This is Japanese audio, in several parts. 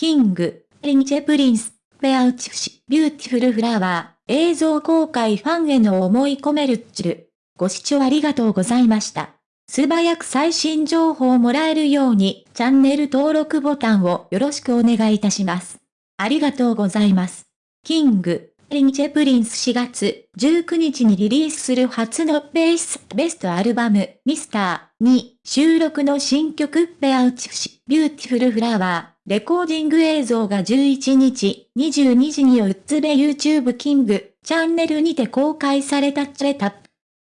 キング、リンチェプリンス、ペアウチフシ、ビューティフルフラワー、映像公開ファンへの思い込めるっちる。ご視聴ありがとうございました。素早く最新情報をもらえるように、チャンネル登録ボタンをよろしくお願いいたします。ありがとうございます。キング、リンチェプリンス4月19日にリリースする初のベースベストアルバムミスターに収録の新曲ペアウチフシビューティフルフラワーレコーディング映像が11日22時にうっつべ YouTube キングチャンネルにて公開されたチレタ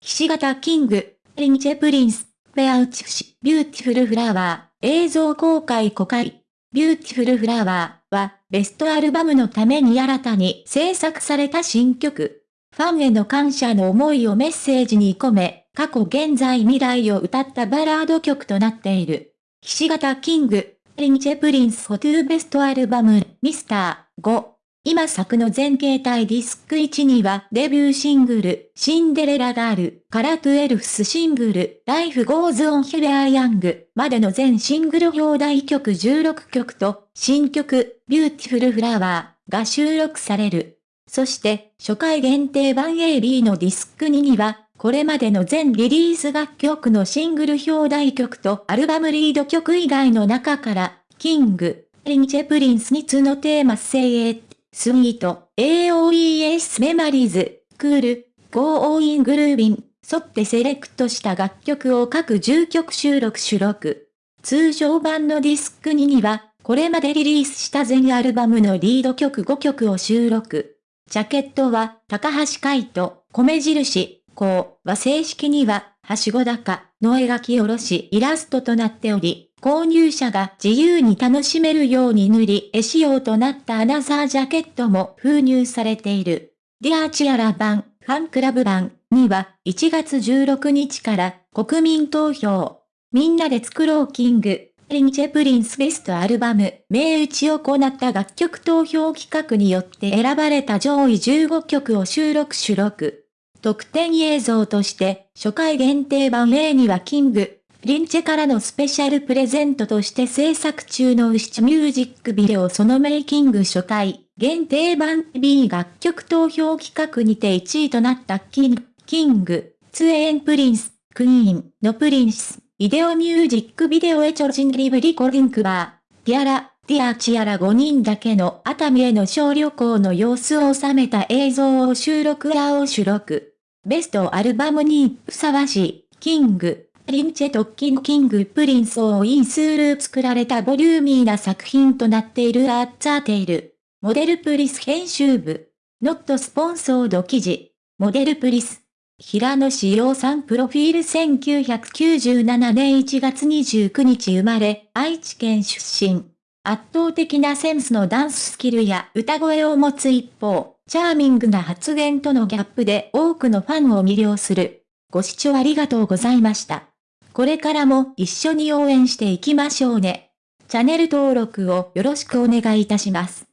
ひし形キングリンチェプリンスペアウチフシビューティフルフラワー映像公開公開ビューティフルフラワーは、ベストアルバムのために新たに制作された新曲。ファンへの感謝の思いをメッセージに込め、過去現在未来を歌ったバラード曲となっている。岸形キング、リンチェプリンスホトゥーベストアルバム、ミスター5。今作の全形態ディスク1にはデビューシングル、シンデレラガール、から12スシングル、ライフゴーズオンヒレアヤング、までの全シングル表題曲16曲と、新曲、ビューティフルフラワーが収録される。そして、初回限定版 AB のディスク2には、これまでの全リリース楽曲のシングル表題曲とアルバムリード曲以外の中から、キング、リンチェプリンス2のテーマ精鋭スイート、AOES メマリーズ、クール、ゴーオーイングルービン、沿ってセレクトした楽曲を各10曲収録収録。通常版のディスク2には、これまでリリースした全アルバムのリード曲5曲を収録。ジャケットは、高橋海人、米印、こうは正式には、はしご高の描き下ろしイラストとなっており、購入者が自由に楽しめるように塗り絵仕様となったアナザージャケットも封入されている。 Dear Tiara 版、ファンクラブ版には1月16日から国民投票、みんなで作ろう King & Prince ベストアルバム、名打ちを行った楽曲投票企画によって選ばれた上位15曲を収録収録。特典映像として、初回限定版 A にはキング、リンチェからのスペシャルプレゼントとして制作中のウシチミュージックビデオそのメイキング初回、限定版 B 楽曲投票企画にて1位となったキン、キング、ツエンプリンス、クイーンのプリンス、イデオミュージックビデオエチョジンリブリコリンクバー、ティアラ、ティアチアラ5人だけの熱海への小旅行の様子を収めた映像を収録やを収録。ベストアルバムにふさわしい、キング、リンチェ・トッキンキング・プリンスをインスール作られたボリューミーな作品となっているアッツァーテイル。モデルプリス編集部。ノットスポンソード記事。モデルプリス。平野志陽さんプロフィール1997年1月29日生まれ、愛知県出身。圧倒的なセンスのダンススキルや歌声を持つ一方、チャーミングな発言とのギャップで多くのファンを魅了する。ご視聴ありがとうございました。これからも一緒に応援していきましょうね。チャンネル登録をよろしくお願いいたします。